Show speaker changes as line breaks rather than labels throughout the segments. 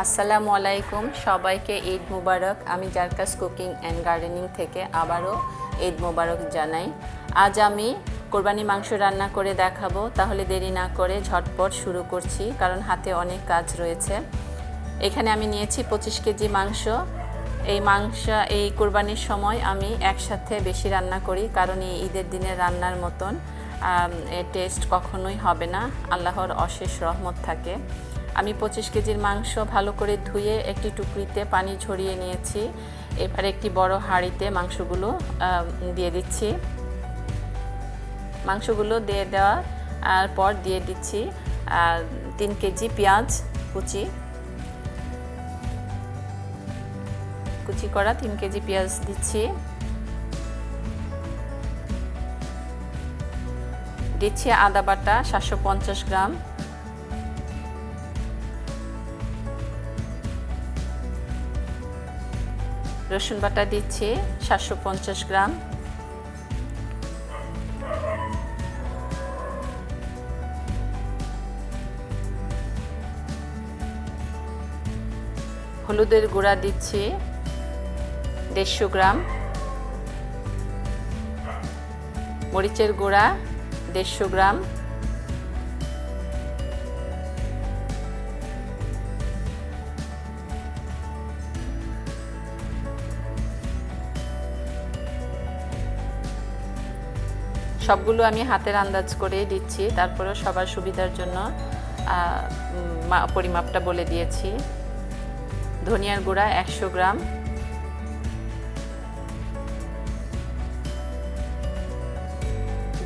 আসসালামু আলাইকুম, সবাইকে ঈদ মুবারক। আমি জারকাস কুকিং অ্যান্ড গার্ডেনিং থেকে আবারও ঈদ মুবারক জানাই। আজ আমি কোরবানি মাংস রান্না করে দেখাবো, তাহলে দেরি না করে ঝটপট শুরু করছি, কারণ হাতে অনেক কাজ রয়েছে। এখানে আমি নিয়েছি পঁচিশ কেজি মাংস। এই মাংস, এই কোরবানির সময় আমি একসাথে বেশি রান্না করি, কারণ এই ঈদের দিনে রান্নার মতন টেস্ট কখনোই হবে না। আল্লাহর অশেষ রহমত থাকে। আমি পঁচিশ কেজির মাংস ভালো করে ধুয়ে একটি টুকরিতে পানি ঝরিয়ে নিয়েছি। এবার একটি বড় হাঁড়িতে মাংসগুলো দিয়ে দিচ্ছি। মাংসগুলো দিয়ে দেওয়ার পর দিয়ে দিচ্ছি তিন কেজি পেঁয়াজ কুচি। কুচি করা তিন কেজি পেঁয়াজ দিচ্ছি। দিচ্ছি আদা বাটা সাতশো পঞ্চাশ গ্রাম। রসুন বাটা দিচ্ছি, সাতশো পঞ্চাশ গ্রাম। হলুদের গুঁড়া দিচ্ছি, দেড়শো গ্রাম। মরিচের গুঁড়া, দেড়শো গ্রাম। সবগুলো আমি হাতের আন্দাজ করেই দিচ্ছি। তারপরেও সবার সুবিধার জন্য পরিমাপটা বলে দিয়েছি। ধনিয়ার গুঁড়া একশো গ্রাম।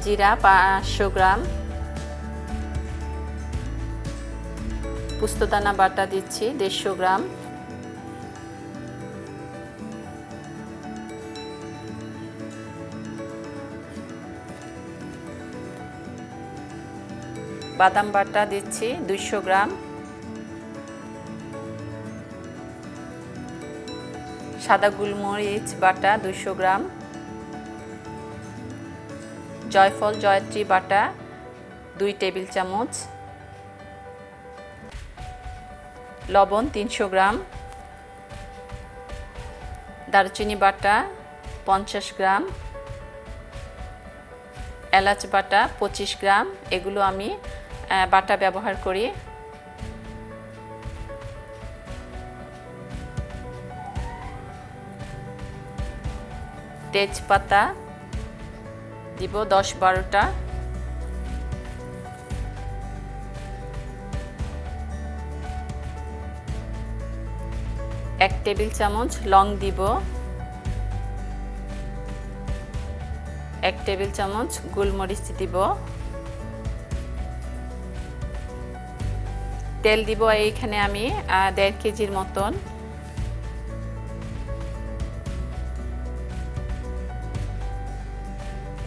জিরা পাঁচশো গ্রাম। পুস্তদানা বাটা দিচ্ছি দেড়শো গ্রাম। বাদাম বাটা দিচ্ছি দুইশো গ্রাম। সাদা গোলমরিচ বাটা দুইশো গ্রাম। জয়ফল, জয়ত্রী বাটা দুই টেবিল চামচ। লবণ তিনশো গ্রাম। দারচিনি বাটা পঞ্চাশ গ্রাম। এলাচ বাটা পঁচিশ গ্রাম। এগুলো আমি বাটা ব্যবহার করি। তেজপাতা দিব দশ বারোটা। এক টেবিল চামচ লং দিব। এক টেবিল চামচ গোলমরিচ দিব। তেল দিব এইখানে আমি দেড় কেজির মতন।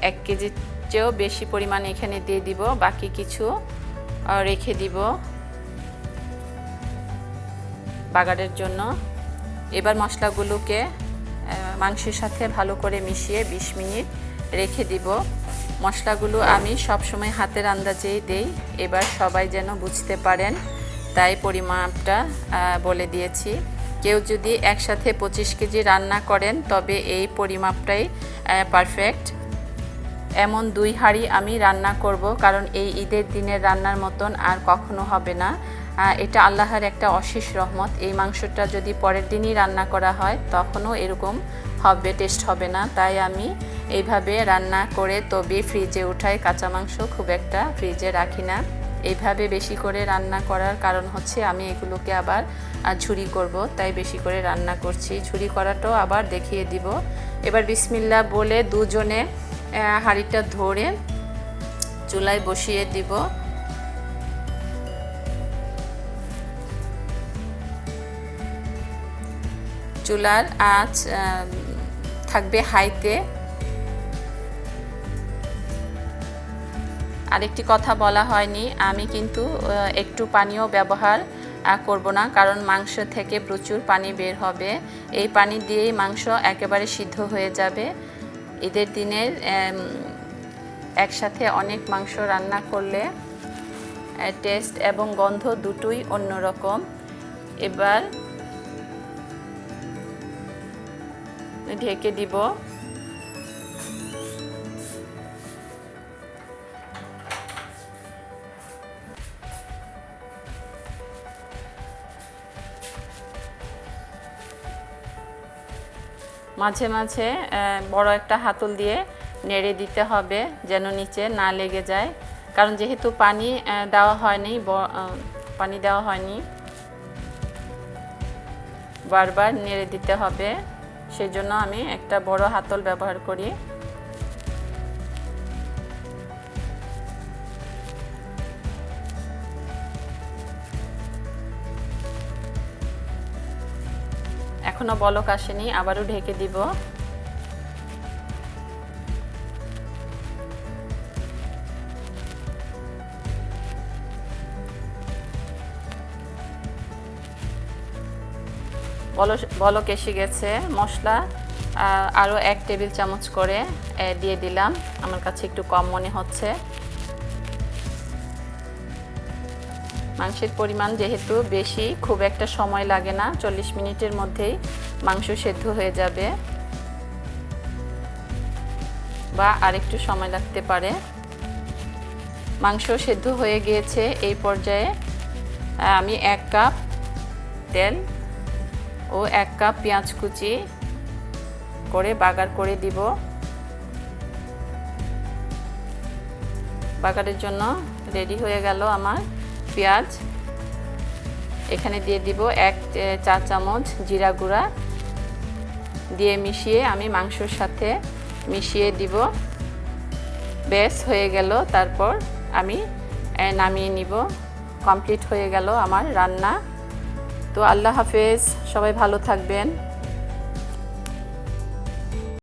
এক কেজির চেয়েও বেশি পরিমাণ এখানে দিয়ে দিব, বাকি কিছু রেখে দিব বাগারের জন্য। এবার মশলাগুলোকে মাংসের সাথে ভালো করে মিশিয়ে ২০ মিনিট রেখে দিব। মশলাগুলো আমি সব সময় হাতের আন্দাজেই দেই, এবার সবাই যেন বুঝতে পারেন তাই পরিমাপটা বলে দিয়েছি। কেউ যদি একসাথে পঁচিশ কেজি রান্না করেন, তবে এই পরিমাপটাই পারফেক্ট এমন দুই হাঁড়ি আমি রান্না করব, কারণ এই ঈদের দিনের রান্নার মতন আর কখনো হবে না। এটা আল্লাহর একটা অশেষ রহমত। এই মাংসটা যদি পরের দিনই রান্না করা হয়, তখনও এরকম হবে টেস্ট হবে না। তাই আমি এইভাবে রান্না করে তবে ফ্রিজে উঠাই। কাঁচা মাংস খুব একটা ফ্রিজে রাখি না। এইভাবে বেশি করে রান্না করার কারণ হচ্ছে আমি এগুলোকে আবার ঝুরি করব, তাই বেশি করে রান্না করছি। ঝুরি করাটাও আবার দেখিয়ে দিব। এবার বিসমিল্লা বলে দুজনে হাঁড়িটা ধরে চুলায় বসিয়ে দিব। চুলার আঁচ থাকবে হাইতে। আরেকটি কথা বলা হয়নি। আমি কিন্তু একটু পানীয় ব্যবহার করব না, কারণ মাংস থেকে প্রচুর পানি বের হবে। এই পানি দিয়েই মাংস একেবারে সিদ্ধ হয়ে যাবে। ঈদের দিনের একসাথে অনেক মাংস রান্না করলে টেস্ট এবং গন্ধ দুটোই অন্যরকম। এবার ঢেকে দিব। মাঝে মাঝে বড় একটা হাতল দিয়ে নেড়ে দিতে হবে যেন নিচে না লেগে যায়। কারণ যেহেতু পানি দেওয়া হয়নি পানি দেওয়া হয়নি, বারবার নেড়ে দিতে হবে। সেজন্য আমি একটা বড় হাতল ব্যবহার করি। এখনও বলক আসেনি, আবারও ঢেকে দিব। বলক এসে গেছে, মশলা আরও এক টেবিল চামচ করে দিয়ে দিলাম। আমার কাছে একটু কম মনে হচ্ছে। মাংসের পরিমাণ যেহেতু বেশি, খুব একটা সময় লাগে না, চল্লিশ মিনিটের মধ্যেই মাংস সেদ্ধ হয়ে যাবে। বা আরেকটু সময় লাগতে পারে। মাংস সেদ্ধ হয়ে গিয়েছে, এই পর্যায়ে আমি এক কাপ তেল ও এক কাপ পেঁয়াজ কুচি করে বাগার করে দিব। বাগারের জন্য রেডি হয়ে গেল আমার পেঁয়াজ। এখানে দিয়ে দিব এক চা চামচ জিরা গুঁড়া। দিয়ে মিশিয়ে আমি মাংসর সাথে মিশিয়ে দিব। বেশ হয়ে গেল। তারপর আমি নামিয়ে নিব। কমপ্লিট হয়ে গেল আমার রান্না। তো আল্লাহ হাফেজ, সবাই ভালো থাকবেন।